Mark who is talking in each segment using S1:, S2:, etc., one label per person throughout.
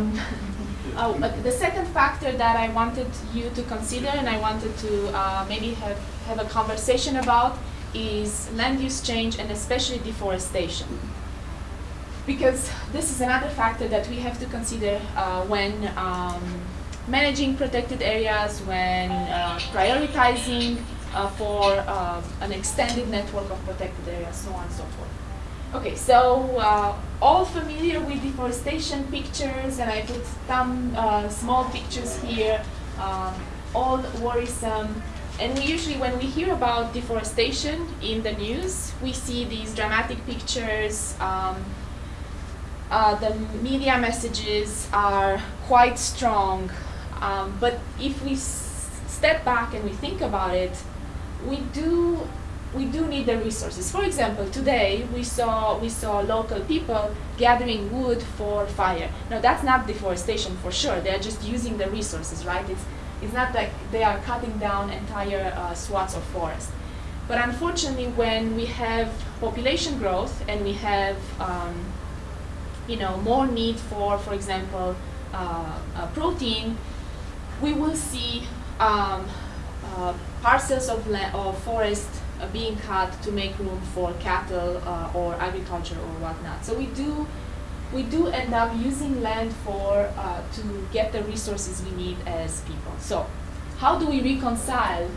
S1: Um, oh, the second factor that I wanted you to consider and I wanted to uh, maybe have, have a conversation about is land use change and especially deforestation. Because this is another factor that we have to consider uh, when um, managing protected areas, when uh, prioritizing uh, for uh, an extended network of protected areas, so on and so forth. Okay, so uh, all familiar with deforestation pictures, and I put some uh, small pictures here, um, all worrisome. And we usually, when we hear about deforestation in the news, we see these dramatic pictures. Um, uh, the media messages are quite strong. Um, but if we step back and we think about it, we do we do need the resources. For example, today we saw we saw local people gathering wood for fire. Now that's not deforestation for sure. They're just using the resources, right? It's it's not like they are cutting down entire uh, swaths of forest. But unfortunately, when we have population growth and we have um, you know more need for, for example, uh, uh, protein, we will see um, uh, parcels of, of forest being cut to make room for cattle uh, or agriculture or whatnot. So we do we do end up using land for uh, to get the resources we need as people. So how do we reconcile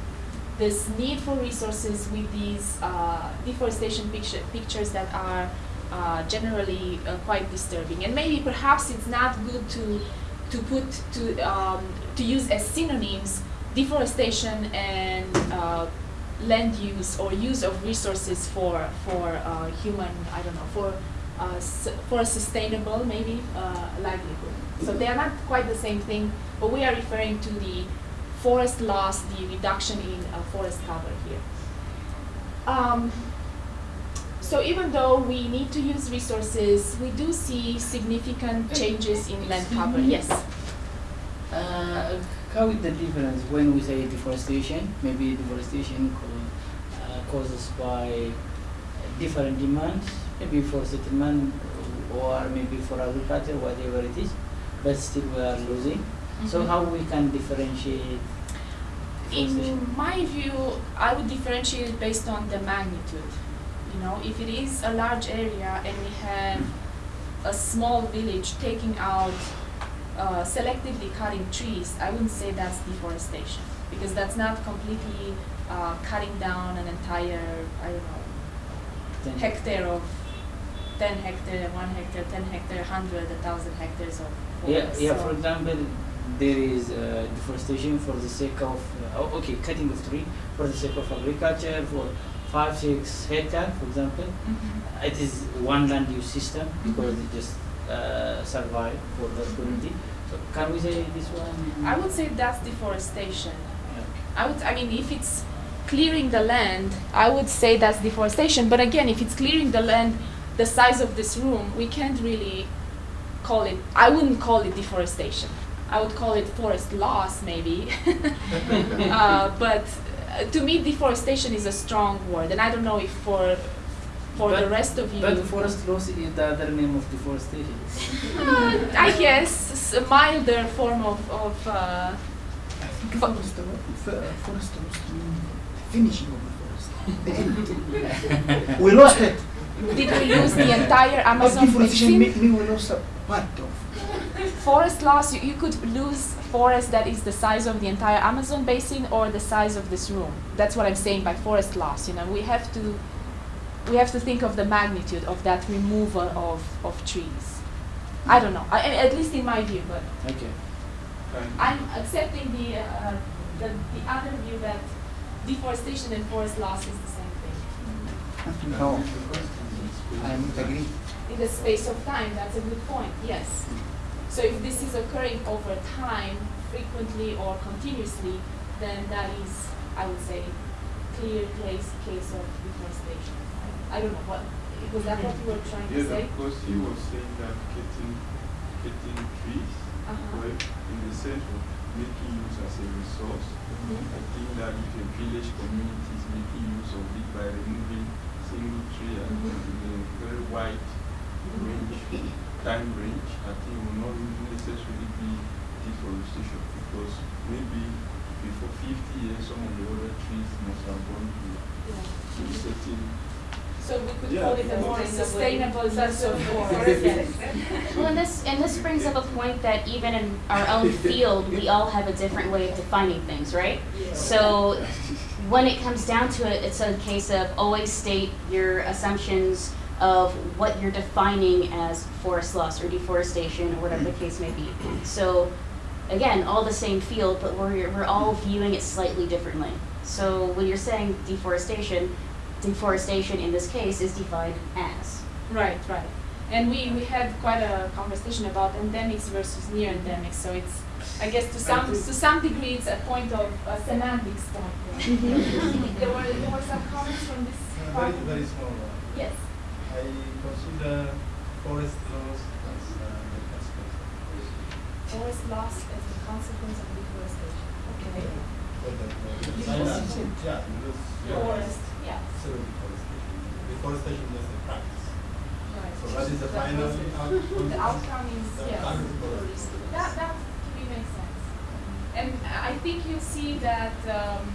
S1: this need for resources with these uh, deforestation picture, pictures that are uh, generally uh, quite disturbing? And maybe perhaps it's not good to to put to um, to use as synonyms deforestation and land use or use of resources for for uh, human I don't know for uh, for a sustainable maybe uh, livelihood. So they are not quite the same thing, but we are referring to the forest loss, the reduction in uh, forest cover here. Um, so even though we need to use resources, we do see significant changes in land cover. Yes.
S2: How is the difference when we say deforestation? Maybe deforestation uh, causes by different demands, maybe for settlement or maybe for agriculture, whatever it is, but still we are losing. Mm -hmm. So how we can differentiate?
S1: In my view, I would differentiate based on the magnitude. You know, if it is a large area and we have a small village taking out uh, selectively cutting trees, I wouldn't say that's deforestation because that's not completely uh, cutting down an entire, I don't know, ten. hectare of 10 hectare, 1 hectare, 10 hectare, 100, 1,000 hectares of
S2: forest. Yeah, yeah so for example, there is uh, deforestation for the sake of, uh, oh, okay, cutting of tree for the sake of agriculture, for 5, 6 hectare, for example. Mm -hmm. It is one land use system because mm -hmm. it just uh, survive for the community. So can we say this one?
S1: I would say that's deforestation. I would. I mean, if it's clearing the land, I would say that's deforestation. But again, if it's clearing the land the size of this room, we can't really call it. I wouldn't call it deforestation. I would call it forest loss, maybe. uh, but uh, to me, deforestation is a strong word, and I don't know if for for but, the rest of you.
S2: But forest loss is the other name of deforestation.
S1: uh, I guess a milder form of. of uh,
S3: forest, forest loss finishing of the forest. we lost it.
S1: Did we lose the entire Amazon
S3: deforestation basin? Mean we lost a part of.
S1: Forest loss, you, you could lose forest that is the size of the entire Amazon basin or the size of this room. That's what I'm saying by forest loss. You know, we have to we have to think of the magnitude of that removal of, of trees. I don't know, I, at least in my view, but
S2: okay.
S1: I'm accepting the, uh, the, the other view that deforestation and forest loss is the same thing.
S3: No, I agree.
S1: In the space of time, that's a good point, yes. So if this is occurring over time, frequently or continuously, then that is, I would say, clear case, case of deforestation. I don't know what was that what you were trying
S4: yes,
S1: to say?
S4: Yes, of course. He was saying that cutting, cutting trees, uh -huh. in the sense of making use as a resource. Mm -hmm. I think that if a village community is making use of it by removing single tree mm -hmm. in a very wide range, time range, I think will not necessarily be deforestation because maybe before 50 years some of the other trees must have gone to a certain
S1: So we could
S4: Yeah.
S1: call it a more sustainable use of forest.
S5: Well, and this and this brings up a point that even in our own field, we all have a different way of defining things, right? So when it comes down to it, it's a case of always state your assumptions of what you're defining as forest loss or deforestation or whatever the case may be. So again, all the same field, but we're we're all viewing it slightly differently. So when you're saying deforestation, deforestation in this case is defined as.
S1: Right, right. And we, we had quite a conversation about endemics versus near endemics, so it's, I guess to some, to some degree, it's a point of, a semantics point.
S5: Mm-hmm.
S1: There were, there were some comments from this
S6: Uh,
S1: part?
S6: Very, very small one.
S1: Yes.
S6: I consider forest loss as uh, the consequence of
S1: Forest loss as a consequence of deforestation. Okay.
S6: But that, Yeah.
S1: Forest, yeah,
S6: Zero deforestation. Deforestation is a practice.
S1: right.
S6: So what is the
S1: That
S6: final outcome?
S1: The outcome is,
S6: The
S1: yes.
S6: outcome is deforestation.
S1: That, that to me makes sense. And I think you see that um,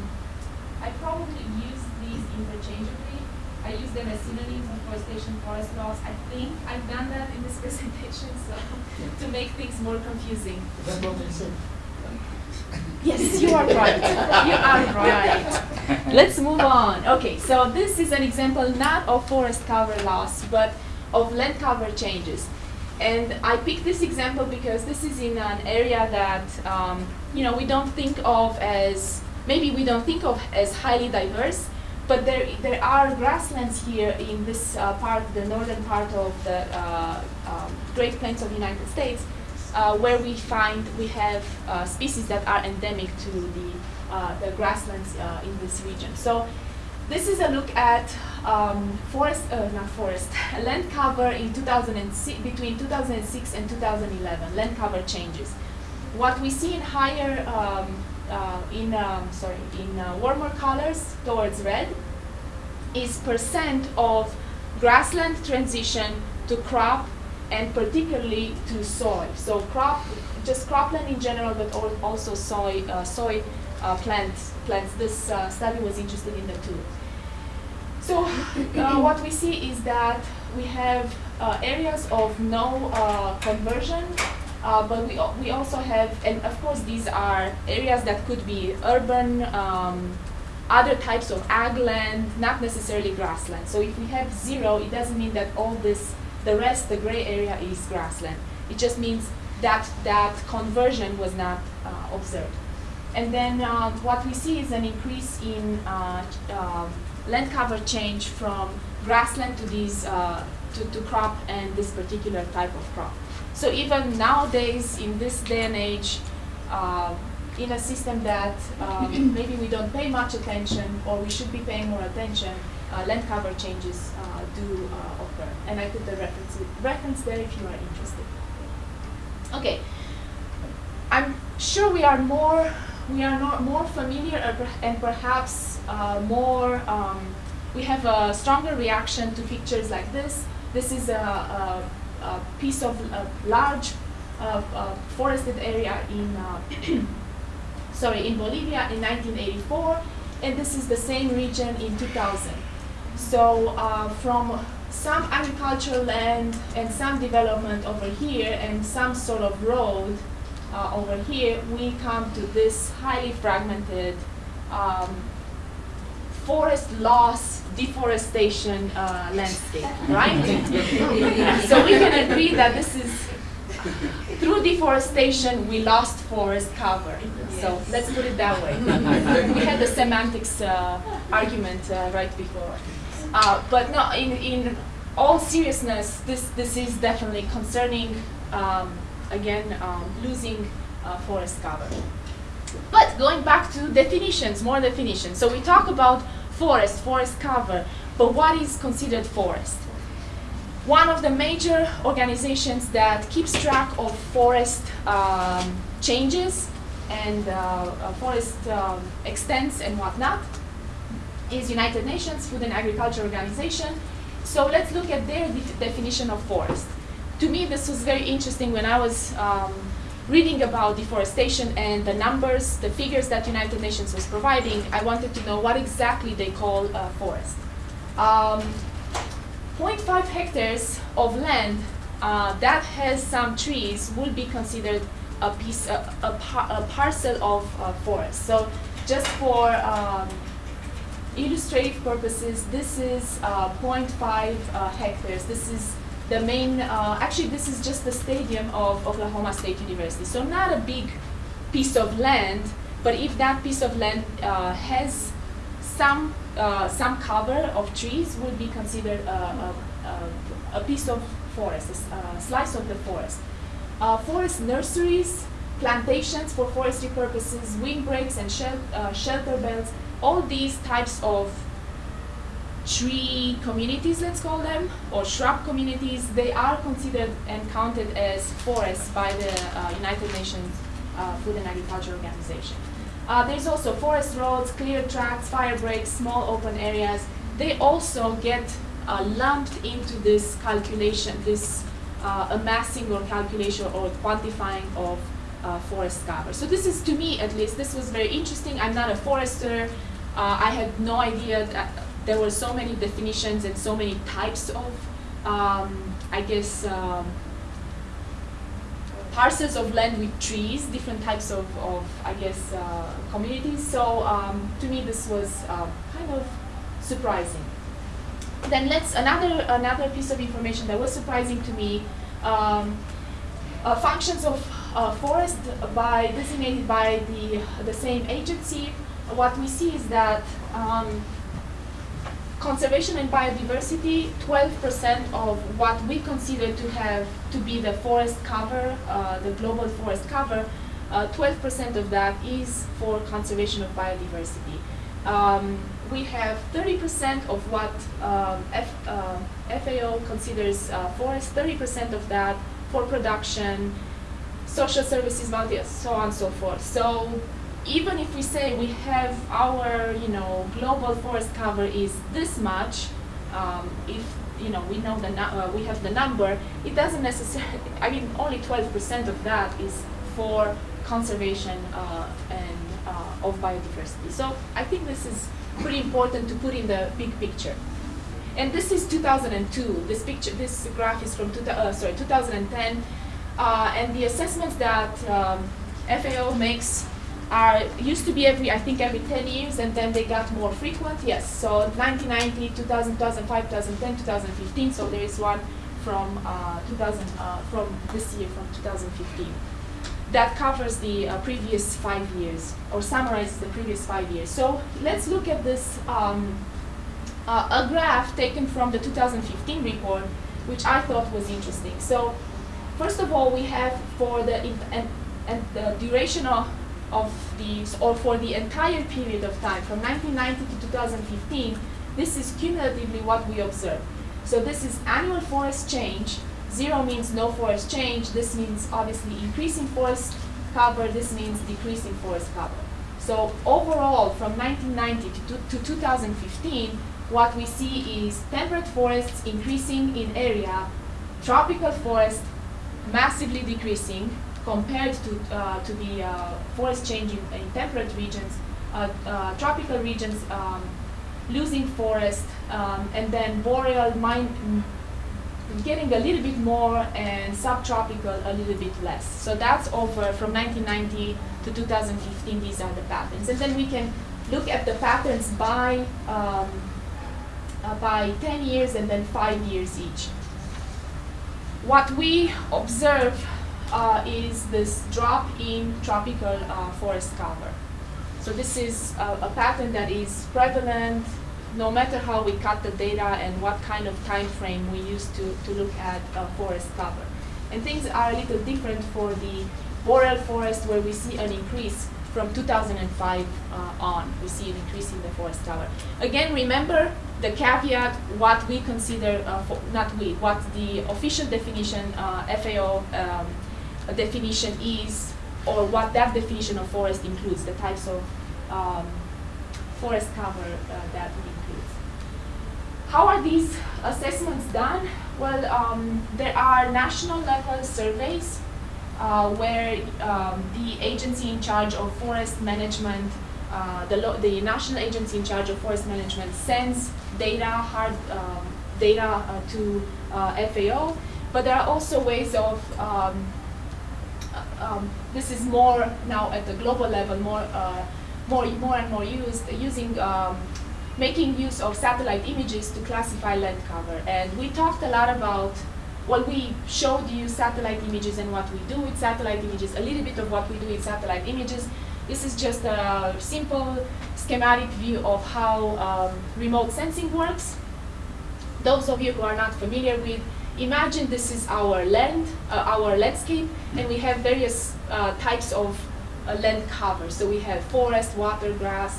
S1: I probably use these interchangeably. I use them as synonyms, of forestation, forest loss. I think I've done that in this presentation, so to make things more confusing.
S3: That's what I said.
S1: Yes, you are right. You are right. Let's move on. Okay, so this is an example not of forest cover loss, but of land cover changes. And I picked this example because this is in an area that um, you know we don't think of as maybe we don't think of as highly diverse, but there there are grasslands here in this uh, part, the northern part of the uh, um, Great Plains of the United States, uh, where we find we have uh, species that are endemic to the uh, the grasslands uh, in this region. So this is a look at um, forest, uh, not forest, land cover in 2006, between 2006 and 2011, land cover changes. What we see in higher, um, in um, sorry, in warmer colors towards red, is percent of grassland transition to crop and particularly to soy. So crop, just cropland in general, but also soy, uh, soy uh, plants. Plants. This uh, study was interested in the two. So uh, what we see is that we have uh, areas of no uh, conversion, uh, but we, we also have, and of course these are areas that could be urban, um, other types of ag land, not necessarily grassland. So if we have zero, it doesn't mean that all this, the rest, the gray area is grassland. It just means that that conversion was not uh, observed. And then uh, what we see is an increase in uh, um, land cover change from grassland to these uh, to, to crop and this particular type of crop. So even nowadays, in this day and age, uh, in a system that um, maybe we don't pay much attention or we should be paying more attention, uh, land cover changes uh, do uh, occur. And I put the reference, reference there if you are interested. Okay, I'm sure we are more we are not more familiar and perhaps uh, more um, we have a stronger reaction to pictures like this. This is a, a, a piece of a large uh, uh, forested area in uh, sorry in Bolivia in 1984, and this is the same region in 2000. So uh, from some agricultural land and some development over here and some sort of road uh, over here, we come to this highly fragmented um, forest loss, deforestation uh, landscape, right? so we can agree that this is through deforestation we lost forest cover. So let's put it that way. we had the semantics uh, argument uh, right before. Uh, but no, in, in all seriousness, this, this is definitely concerning, um, again, um, losing uh, forest cover. But going back to definitions, more definitions. So we talk about forest, forest cover, but what is considered forest? One of the major organizations that keeps track of forest um, changes and uh, uh, forest um, extents and whatnot is United Nations Food and Agriculture Organization. So let's look at their de- definition of forest. to me, this was very interesting when I was um, reading about deforestation and the numbers, the figures that United Nations was providing. I wanted to know what exactly they call a forest. Um, 0.5 hectares of land uh, that has some trees will be considered a piece, a, a, par a parcel of uh, forest. So just for um, illustrative purposes, this is uh, 0.5 uh, hectares. This is the main, uh, actually this is just the stadium of Oklahoma State University. So not a big piece of land, but if that piece of land uh, has some, uh, some cover of trees would be considered a, a, a, a piece of forest, a, slice of the forest. Uh, forest nurseries, plantations for forestry purposes, windbreaks and shel uh, shelter belts, all these types of tree communities, let's call them, or shrub communities, they are considered and counted as forests by the uh, United Nations uh, Food and Agriculture Organization. Uh, there's also forest roads, clear tracks, fire breaks, small open areas. They also get uh, lumped into this calculation, this uh, amassing or calculation or quantifying of uh, forest cover. So this is, to me at least, this was very interesting. I'm not a forester. I had no idea that there were so many definitions and so many types of, um, I guess, um, parcels of land with trees, different types of, of I guess, uh, communities. So um, to me, this was uh, kind of surprising. Then let's another another piece of information that was surprising to me. Um, uh, functions of uh, forest by designated by the the same agency. What we see is that um, conservation and biodiversity, 12% of what we consider to have to be the forest cover, uh, the global forest cover, 12% uh, of that is for conservation of biodiversity. Um, we have 30% of what um, F, uh, FAO considers uh, forest, 30% of that for production, social services, so on and so forth. So even if we say we have our, you know, global forest cover is this much, um, if you know we know the uh, we have the number, it doesn't necessarily. I mean, only 12% of that is for conservation uh, and uh, of biodiversity. So I think this is pretty important to put in the big picture. And this is 2002. This picture, this graph is from two, uh, sorry 2010, uh, and the assessments that um, FAO makes are used to be every, I think, every 10 years, and then they got more frequent. Yes, so 1990, 2000, 2005, 2010, 2015. So there is one from uh, 2000, uh, from this year, from 2015. That covers the uh, previous five years, or summarizes the previous five years. So let's look at this, um, uh, a graph taken from the 2015 report, which I thought was interesting. So first of all, we have for the, and, and the duration of of these, or for the entire period of time, from 1990 to 2015, this is cumulatively what we observe. So this is annual forest change. Zero means no forest change. This means obviously increasing forest cover. This means decreasing forest cover. So overall, from 1990 to, to 2015, what we see is temperate forests increasing in area, tropical forest massively decreasing, compared to, uh, to the uh, forest change in, in temperate regions, uh, uh, tropical regions um, losing forest, um, and then boreal mine getting a little bit more and subtropical a little bit less. So that's over from 1990 to 2015, these are the patterns. And then we can look at the patterns by, um, uh, by 10 years and then five years each. What we observe uh, is this drop in tropical uh, forest cover. So this is a, a, pattern that is prevalent no matter how we cut the data and what kind of time frame we use to, to look at uh, forest cover. And things are a little different for the boreal forest where we see an increase from 2005 uh, on. We see an increase in the forest cover. Again, remember the caveat, what we consider, uh, not we, what the official definition uh, FAO um, definition is, or what that definition of forest includes, the types of um, forest cover uh, that it includes. How are these assessments done? Well, um, there are national level surveys uh, where um, the agency in charge of forest management, uh, the, the national agency in charge of forest management sends data, hard um, data uh, to uh, FAO. But there are also ways of um, this is more now at the global level, more, uh, more, more and more used, using, um, making use of satellite images to classify land cover. And we talked a lot about, well, we showed you satellite images and what we do with satellite images, a little bit of what we do with satellite images. This is just a simple schematic view of how um, remote sensing works. Those of you who are not familiar with, imagine this is our land, uh, our landscape, and we have various uh, types of uh, land cover. So we have forest, water, grass,